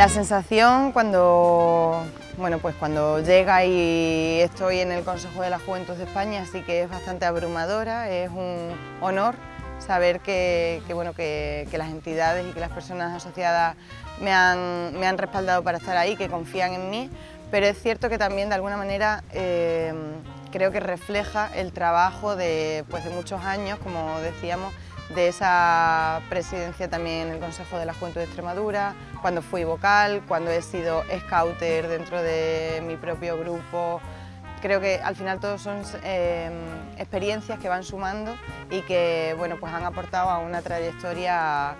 La sensación cuando, bueno, pues cuando llega y estoy en el Consejo de la Juventud de España sí que es bastante abrumadora, es un honor saber que, bueno, que, las entidades y que las personas asociadas me han, me han, respaldado para estar ahí, que confían en mí, pero es cierto que también de alguna manera eh, creo que refleja el trabajo de, pues, de muchos años, como decíamos, de esa presidencia también en el Consejo de la Juventud de Extremadura, cuando fui vocal, cuando he sido scouter dentro de mi propio grupo. Creo que al final todos son em, experiencias que van sumando y que bueno, pues han aportado a una trayectoria,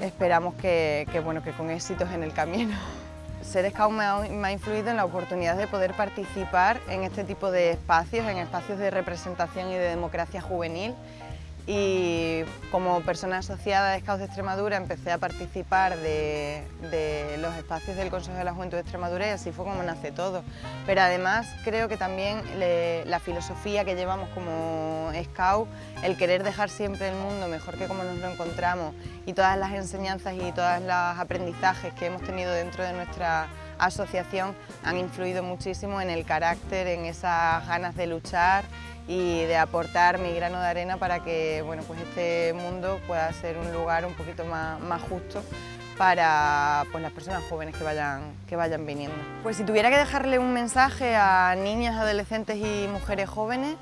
esperamos que, bueno, que con éxitos en el camino. Ser Scout me ha, me ha, influido en la oportunidad de poder participar en este tipo de espacios, en espacios de representación y de democracia juvenil y como persona asociada de Scouts de Extremadura empecé a participar de, los espacios del Consejo de la Juventud de Extremadura y así fue como nace todo. Pero además creo que también la filosofía que llevamos como Scout, el querer dejar siempre el mundo mejor que como nos lo encontramos y todas las enseñanzas y todos los aprendizajes que hemos tenido dentro de nuestra asociación han influido muchísimo en el carácter, en esas ganas de luchar y de aportar mi grano de arena para que bueno, pues este mundo pueda ser un lugar un poquito más, más justo para pues, las personas jóvenes que vayan, que vayan viniendo. Pues si tuviera que dejarle un mensaje a niñas, adolescentes y mujeres jóvenes,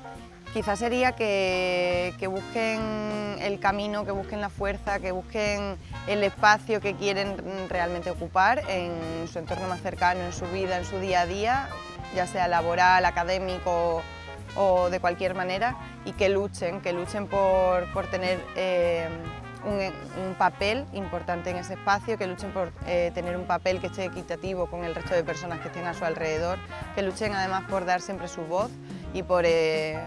quizás sería que, que, busquen el camino, que busquen la fuerza, que busquen el espacio que quieren realmente ocupar en su entorno más cercano, en su vida, en su día a día, ya sea laboral, académico o de cualquier manera y que luchen, que luchen por, tener eh, un, papel importante en ese espacio, que luchen por eh, tener un papel que esté equitativo con el resto de personas que estén a su alrededor, que luchen además por dar siempre su voz y por, eh,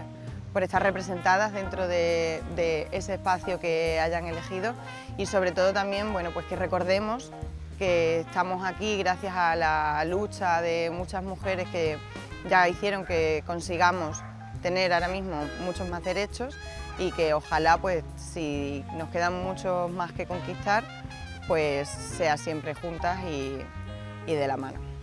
por estar representadas dentro de, ese espacio que hayan elegido y sobre todo también bueno, pues que recordemos que estamos aquí gracias a la lucha de muchas mujeres que ya hicieron que consigamos tener ahora mismo muchos más derechos y que ojalá, pues, si nos quedan muchos más que conquistar, pues sea siempre juntas y de la mano.